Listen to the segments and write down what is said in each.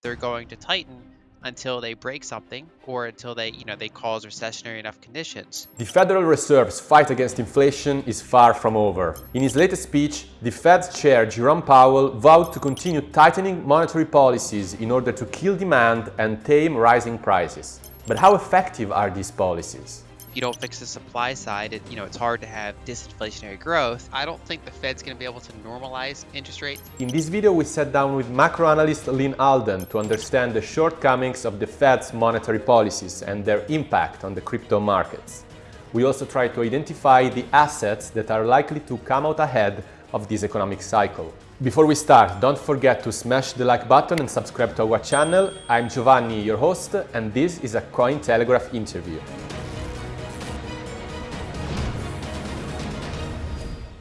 they're going to tighten until they break something or until they, you know, they cause recessionary enough conditions. The Federal Reserve's fight against inflation is far from over. In his latest speech, the Fed's chair Jerome Powell vowed to continue tightening monetary policies in order to kill demand and tame rising prices. But how effective are these policies? You don't fix the supply side, it, you know, it's hard to have disinflationary growth. I don't think the Fed's going to be able to normalize interest rates. In this video, we sat down with macro analyst Lyn Alden to understand the shortcomings of the Fed's monetary policies and their impact on the crypto markets. We also try to identify the assets that are likely to come out ahead of this economic cycle. Before we start, don't forget to smash the like button and subscribe to our channel. I'm Giovanni, your host, and this is a Cointelegraph interview.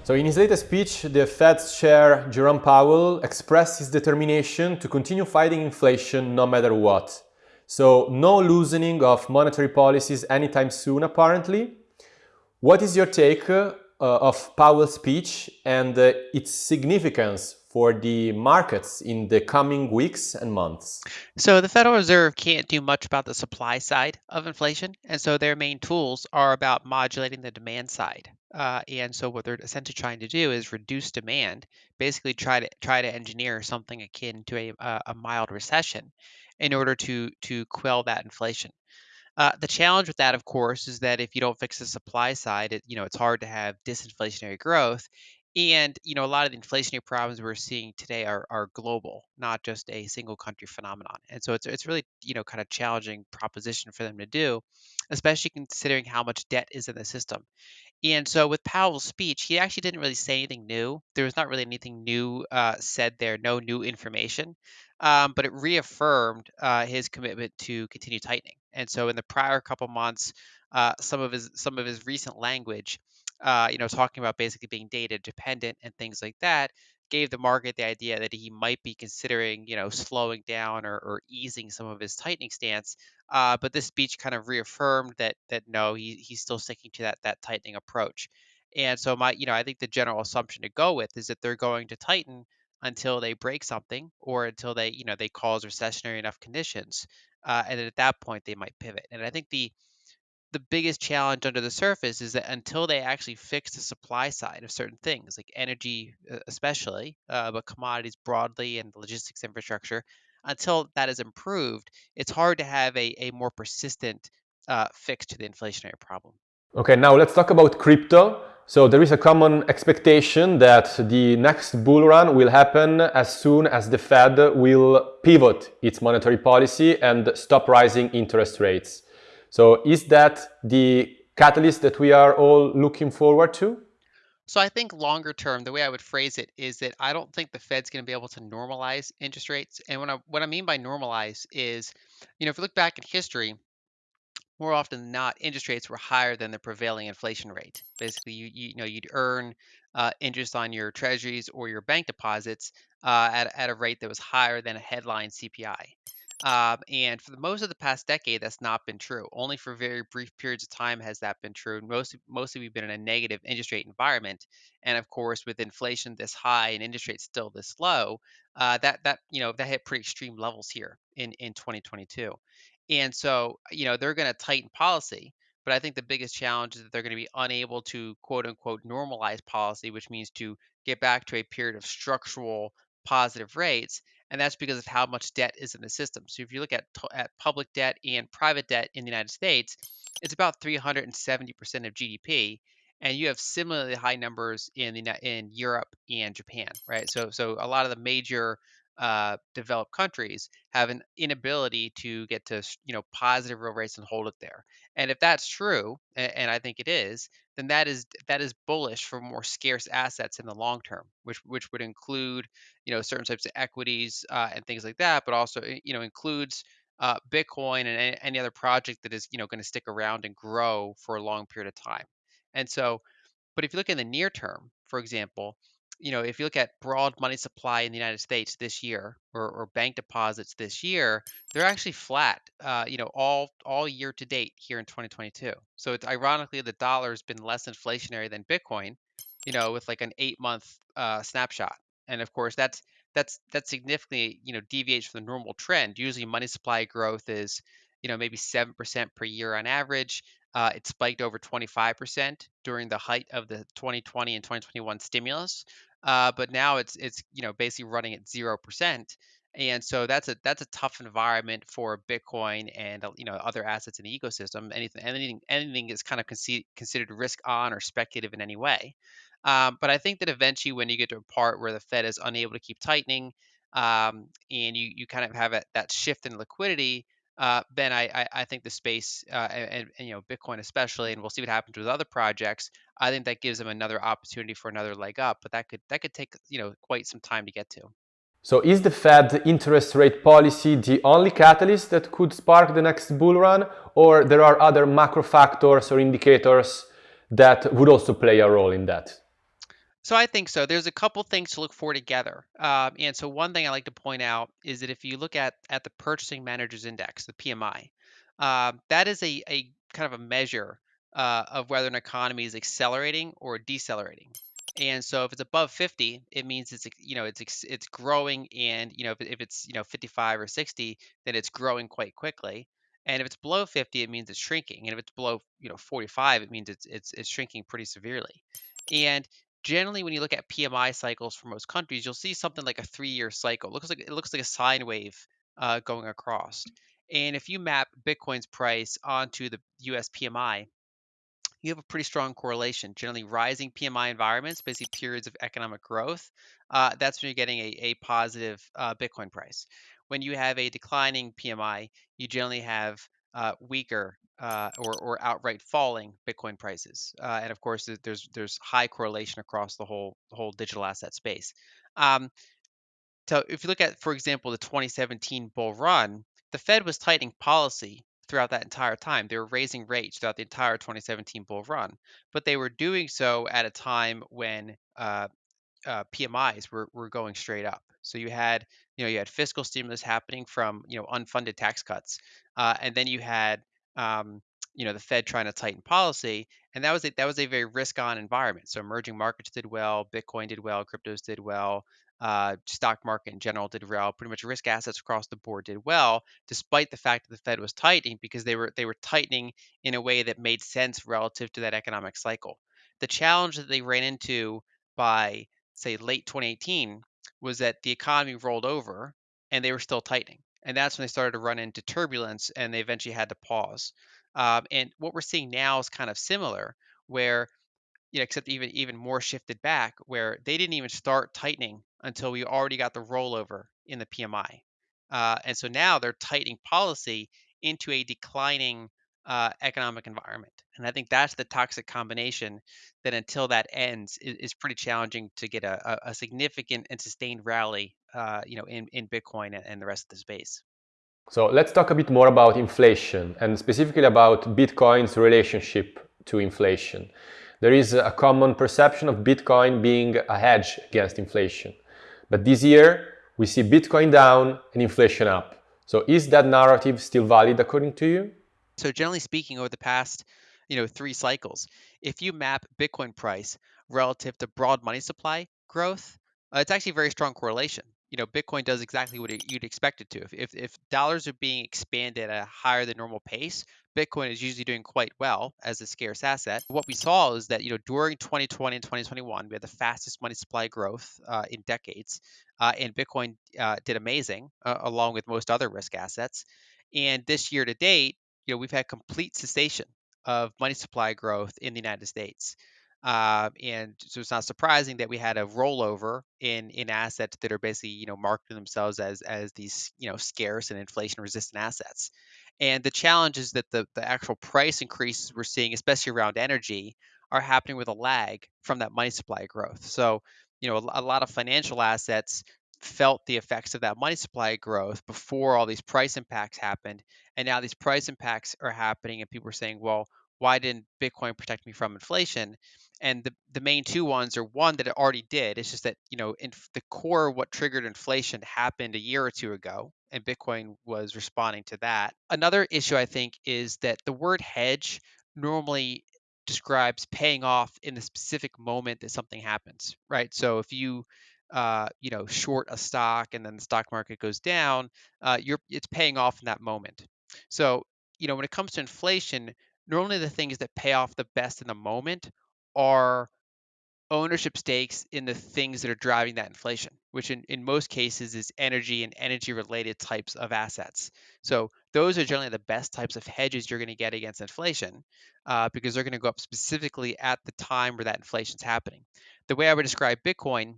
So in his latest speech, the Fed's chair, Jerome Powell, expressed his determination to continue fighting inflation no matter what. So no loosening of monetary policies anytime soon, apparently. What is your take uh, of Powell's speech and uh, its significance for the markets in the coming weeks and months? So the Federal Reserve can't do much about the supply side of inflation, and so their main tools are about modulating the demand side. Uh, and so what they're essentially trying to do is reduce demand, basically try to try to engineer something akin to a, a, a mild recession in order to to quell that inflation. Uh, the challenge with that, of course, is that if you don't fix the supply side, it, you know, it's hard to have disinflationary growth. And you know, a lot of the inflationary problems we're seeing today are, are global, not just a single country phenomenon. And so it's it's really you know kind of challenging proposition for them to do, especially considering how much debt is in the system. And so with Powell's speech, he actually didn't really say anything new. There was not really anything new uh, said there, no new information, um, but it reaffirmed uh, his commitment to continue tightening. And so in the prior couple months, uh, some of his some of his recent language, uh, you know, talking about basically being data dependent and things like that, gave the market the idea that he might be considering, you know, slowing down or, or easing some of his tightening stance. Uh, but this speech kind of reaffirmed that that no, he, he's still sticking to that that tightening approach. And so my, you know, I think the general assumption to go with is that they're going to tighten until they break something or until they, you know, they cause recessionary enough conditions. Uh, and at that point they might pivot. And I think the the biggest challenge under the surface is that until they actually fix the supply side of certain things, like energy, especially, uh, but commodities broadly and the logistics infrastructure, until that is improved, it's hard to have a, a more persistent uh, fix to the inflationary problem. Okay, now let's talk about crypto. So there is a common expectation that the next bull run will happen as soon as the Fed will pivot its monetary policy and stop rising interest rates. So is that the catalyst that we are all looking forward to? So I think longer term, the way I would phrase it is that I don't think the Fed's going to be able to normalize interest rates. And what I, what I mean by normalize is, you know, if you look back in history, more often than not, interest rates were higher than the prevailing inflation rate. Basically, you you, know you'd earn uh, interest on your treasuries or your bank deposits uh, at at a rate that was higher than a headline CPI. Um, and for the most of the past decade, that's not been true. Only for very brief periods of time has that been true. Mostly, mostly we've been in a negative interest rate environment. And of course, with inflation this high and interest rates still this low, uh, that that you know that hit pretty extreme levels here in in 2022. And so, you know, they're going to tighten policy. But I think the biggest challenge is that they're going to be unable to quote unquote normalize policy, which means to get back to a period of structural positive rates and that's because of how much debt is in the system. So if you look at at public debt and private debt in the United States, it's about 370% of GDP, and you have similarly high numbers in the in Europe and Japan, right? So so a lot of the major uh, developed countries have an inability to get to you know positive real rates and hold it there. And if that's true, and, I think it is, then that is that is bullish for more scarce assets in the long term, which which would include you know certain types of equities uh, and things like that, but also eh, you know includes uh, Bitcoin and any, any other project that is you know going to stick around and grow for a long period of time. And so, but if you look in the near term, for example, you know, if you look at broad money supply in the United States this year, or, or bank deposits this year, they're actually flat. Uh, you know, all all year to date here in 2022. So it's ironically the dollar has been less inflationary than Bitcoin. You know, with like an eight month uh, snapshot, and of course that's that's that's significantly, you know, deviates from the normal trend. Usually money supply growth is, you know, maybe 7% per year on average. Uh, it spiked over 25% during the height of the 2020 and 2021 stimulus. Uh, but now it's it's you know basically running at 0%. And so that's a that's a tough environment for Bitcoin and uh, you know other assets in the ecosystem. Anything anything anything is kind of conce- considered risk on or speculative in any way. Um, but I think that eventually, when you get to a part where the Fed is unable to keep tightening, um, and you you kind of have a, that shift in liquidity, uh, then I, I I think the space uh, and and, you know Bitcoin especially, and we'll see what happens with other projects. I think that gives them another opportunity for another leg up, but that could that could take you know quite some time to get to. So is the Fed interest rate policy the only catalyst that could spark the next bull run or there are other macro factors or indicators that would also play a role in that? So I think so. There's a couple things to look for together. Um, and so one thing I like to point out is that if you look at at the Purchasing Managers Index, the PMI, um, that is a, a kind of a measure uh, of whether an economy is accelerating or decelerating. And so if it's above 50, it means it's you know it's it's growing, and you know if, if it's you know 55 or 60, then it's growing quite quickly. And if it's below 50, it means it's shrinking. And if it's below you know 45, it means it's it's it's shrinking pretty severely. And generally when you look at PMI cycles for most countries, you'll see something like a three-year cycle. It looks like it looks like a sine wave uh, going across. And if you map Bitcoin's price onto the US PMI, you have a pretty strong correlation. Generally, rising PMI environments, basically periods of economic growth, uh, that's when you're getting a, a positive uh, Bitcoin price. When you have a declining PMI, you generally have uh, weaker uh, or, or outright falling Bitcoin prices. Uh, and of course, there's there's high correlation across the whole whole digital asset space. Um, so if you look at, for example, the 2017 bull run, the Fed was tightening policy throughout that entire time. They were raising rates throughout the entire 2017 bull run, but they were doing so at a time when uh, uh, PMIs were, were going straight up. So you had, you know, you had fiscal stimulus happening from, you know, unfunded tax cuts, uh, and then you had, um, you know, the Fed trying to tighten policy, and that was a, that was a very risk-on environment. So emerging markets did well, Bitcoin did well, cryptos did well, uh, stock market in general did well. Pretty much risk assets across the board did well, despite the fact that the Fed was tightening because they were they were tightening in a way that made sense relative to that economic cycle. The challenge that they ran into by say late 2018 was that the economy rolled over and they were still tightening. And that's when they started to run into turbulence and they eventually had to pause. Um, and what we're seeing now is kind of similar, where you know, except even even more shifted back, where they didn't even start tightening until we already got the rollover in the PMI, uh, and so now they're tightening policy into a declining uh, economic environment, and I think that's the toxic combination that until that ends is, is pretty challenging to get a, a, significant and sustained rally, uh, you know, in in Bitcoin and the rest of the space. So let's talk a bit more about inflation and specifically about Bitcoin's relationship to inflation. There is a common perception of Bitcoin being a hedge against inflation. But this year, we see Bitcoin down and inflation up. So is that narrative still valid according to you? So generally speaking, over the past, you know, three cycles, if you map Bitcoin price relative to broad money supply growth, uh, it's actually a very strong correlation. You know, Bitcoin does exactly what it, you'd expect it to. If, if if dollars are being expanded at a higher than normal pace, Bitcoin is usually doing quite well as a scarce asset. What we saw is that you know during 2020 and 2021, we had the fastest money supply growth uh, in decades, uh, and Bitcoin uh, did amazing uh, along with most other risk assets. And this year to date, you know, we've had complete cessation of money supply growth in the United States. Uh, and so it's not surprising that we had a rollover in in assets that are basically you know marketing themselves as as these you know scarce and inflation resistant assets. And the challenge is that the the actual price increases we're seeing, especially around energy, are happening with a lag from that money supply growth. So you know a, a lot of financial assets felt the effects of that money supply growth before all these price impacts happened and now these price impacts are happening and people are saying well why didn't bitcoin protect me from inflation? And the, the main two ones are one that it already did it's just that you know in the core what triggered inflation happened a year or two ago and bitcoin was responding to that. Another issue i think is that the word hedge normally describes paying off in the specific moment that something happens right? So if you uh, you know, short a stock and then the stock market goes down, uh, you're it's paying off in that moment. So, you know, when it comes to inflation, normally the things that pay off the best in the moment are ownership stakes in the things that are driving that inflation, which in, in most cases is energy and energy related types of assets. So those are generally the best types of hedges you're going to get against inflation uh, because they're going to go up specifically at the time where that inflation is happening. The way I would describe Bitcoin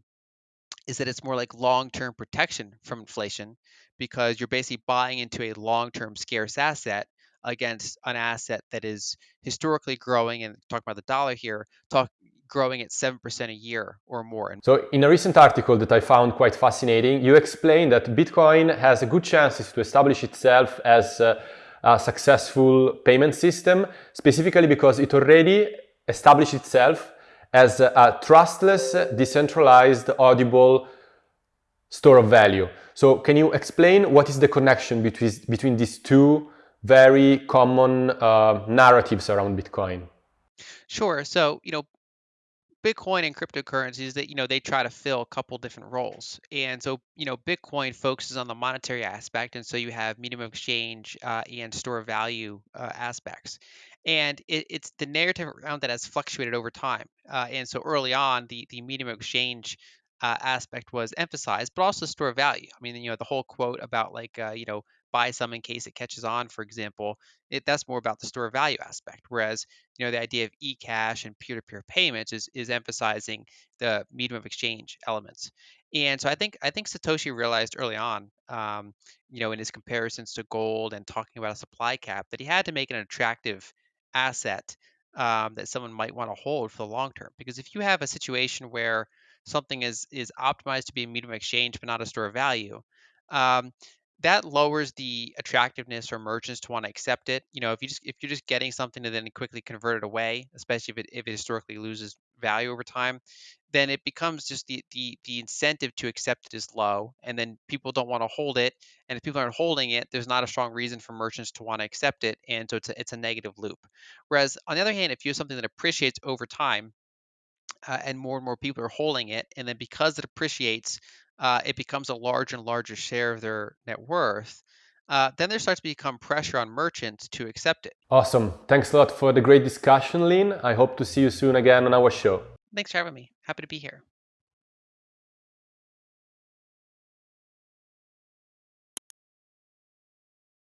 is that it's more like long-term protection from inflation because you're basically buying into a long-term scarce asset against an asset that is historically growing and talking about the dollar here talk growing at 7% a year or more. So in a recent article that I found quite fascinating, you explain that Bitcoin has a good chances to establish itself as a, a successful payment system, specifically because it already established itself as a trustless, decentralized, audible store of value. So can you explain what is the connection between, between these two very common uh, narratives around Bitcoin? Sure. So, you know, Bitcoin and cryptocurrencies that you know they try to fill a couple different roles, and so you know Bitcoin focuses on the monetary aspect, and so you have medium of exchange uh, and store of value uh, aspects, and it, it's the narrative around that has fluctuated over time, uh, and so early on the the medium of exchange uh, aspect was emphasized, but also store value. I mean, you know, the whole quote about like uh, you know buy some in case it catches on, for example, it, that's more about the store value aspect. Whereas, you know, the idea of e-cash and peer-to-peer payments is is emphasizing the medium of exchange elements. And so I think I think Satoshi realized early on, um, you know, in his comparisons to gold and talking about a supply cap, that he had to make an attractive asset um, that someone might want to hold for the long term. Because if you have a situation where something is is optimized to be a medium of exchange but not a store of value, um, that lowers the attractiveness for merchants to want to accept it. You know, if you just if you're just getting something to then quickly convert it away, especially if it if it historically loses value over time, then it becomes just the the the incentive to accept it is low, and then people don't want to hold it. And if people aren't holding it, there's not a strong reason for merchants to want to accept it, and so it's a, it's a negative loop. Whereas on the other hand, if you have something that appreciates over time, uh, and more and more people are holding it. And then because it appreciates, uh, it becomes a larger and larger share of their net worth. Uh, then there starts to become pressure on merchants to accept it. Awesome. Thanks a lot for the great discussion, Lyn. I hope to see you soon again on our show. Thanks for having me. Happy to be here.